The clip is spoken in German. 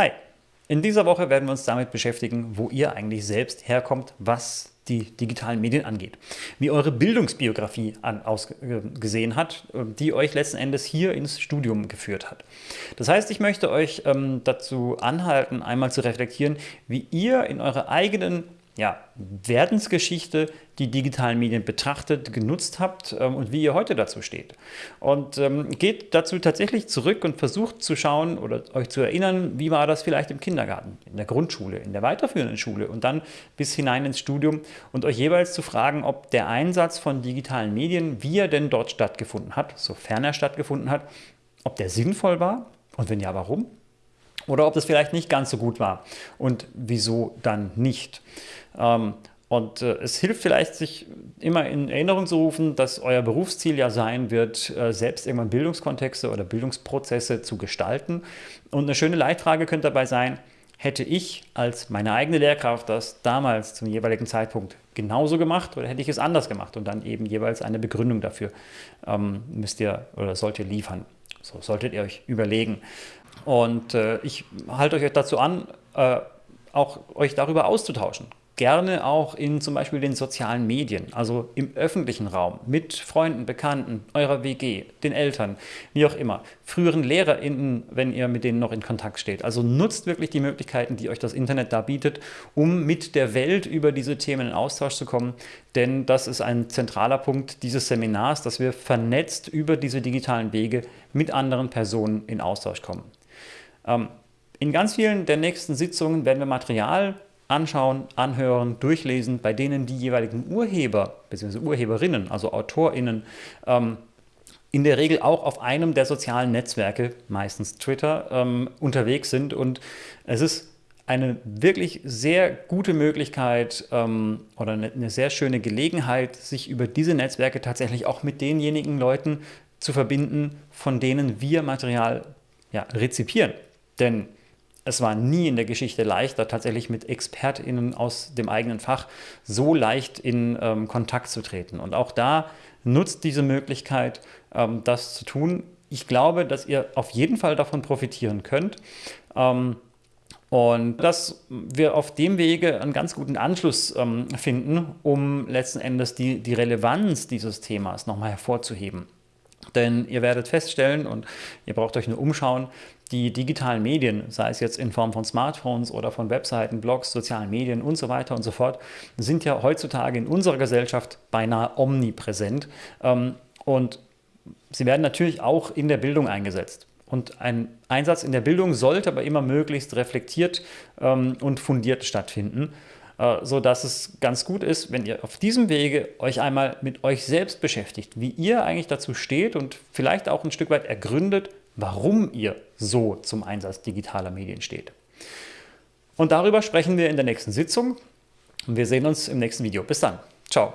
Hi! In dieser Woche werden wir uns damit beschäftigen, wo ihr eigentlich selbst herkommt, was die digitalen Medien angeht. Wie eure Bildungsbiografie ausgesehen hat, die euch letzten Endes hier ins Studium geführt hat. Das heißt, ich möchte euch ähm, dazu anhalten, einmal zu reflektieren, wie ihr in eurer eigenen ja, Werdensgeschichte die digitalen Medien betrachtet, genutzt habt ähm, und wie ihr heute dazu steht. Und ähm, geht dazu tatsächlich zurück und versucht zu schauen oder euch zu erinnern, wie war das vielleicht im Kindergarten, in der Grundschule, in der weiterführenden Schule und dann bis hinein ins Studium und euch jeweils zu fragen, ob der Einsatz von digitalen Medien, wie er denn dort stattgefunden hat, sofern er stattgefunden hat, ob der sinnvoll war und wenn ja, warum? Oder ob das vielleicht nicht ganz so gut war und wieso dann nicht. Ähm, und äh, es hilft vielleicht, sich immer in Erinnerung zu rufen, dass euer Berufsziel ja sein wird, äh, selbst irgendwann Bildungskontexte oder Bildungsprozesse zu gestalten. Und eine schöne Leitfrage könnte dabei sein, hätte ich als meine eigene Lehrkraft das damals zum jeweiligen Zeitpunkt genauso gemacht oder hätte ich es anders gemacht? Und dann eben jeweils eine Begründung dafür ähm, müsst ihr oder sollt ihr liefern. So solltet ihr euch überlegen. Und äh, ich halte euch dazu an, äh, auch euch darüber auszutauschen gerne auch in zum Beispiel den sozialen Medien, also im öffentlichen Raum, mit Freunden, Bekannten, eurer WG, den Eltern, wie auch immer, früheren LehrerInnen, wenn ihr mit denen noch in Kontakt steht. Also nutzt wirklich die Möglichkeiten, die euch das Internet da bietet, um mit der Welt über diese Themen in Austausch zu kommen, denn das ist ein zentraler Punkt dieses Seminars, dass wir vernetzt über diese digitalen Wege mit anderen Personen in Austausch kommen. Ähm, in ganz vielen der nächsten Sitzungen werden wir Material anschauen, anhören, durchlesen, bei denen die jeweiligen Urheber bzw. Urheberinnen, also AutorInnen, ähm, in der Regel auch auf einem der sozialen Netzwerke, meistens Twitter, ähm, unterwegs sind. Und es ist eine wirklich sehr gute Möglichkeit ähm, oder eine, eine sehr schöne Gelegenheit, sich über diese Netzwerke tatsächlich auch mit denjenigen Leuten zu verbinden, von denen wir Material ja, rezipieren. Denn es war nie in der Geschichte leichter, tatsächlich mit ExpertInnen aus dem eigenen Fach so leicht in ähm, Kontakt zu treten. Und auch da nutzt diese Möglichkeit, ähm, das zu tun. Ich glaube, dass ihr auf jeden Fall davon profitieren könnt. Ähm, und dass wir auf dem Wege einen ganz guten Anschluss ähm, finden, um letzten Endes die, die Relevanz dieses Themas nochmal hervorzuheben. Denn ihr werdet feststellen, und ihr braucht euch nur umschauen, die digitalen Medien, sei es jetzt in Form von Smartphones oder von Webseiten, Blogs, sozialen Medien und so weiter und so fort, sind ja heutzutage in unserer Gesellschaft beinahe omnipräsent. Ähm, und sie werden natürlich auch in der Bildung eingesetzt. Und ein Einsatz in der Bildung sollte aber immer möglichst reflektiert ähm, und fundiert stattfinden, äh, sodass es ganz gut ist, wenn ihr auf diesem Wege euch einmal mit euch selbst beschäftigt, wie ihr eigentlich dazu steht und vielleicht auch ein Stück weit ergründet, warum ihr so zum Einsatz digitaler Medien steht. Und darüber sprechen wir in der nächsten Sitzung. Und wir sehen uns im nächsten Video. Bis dann. Ciao.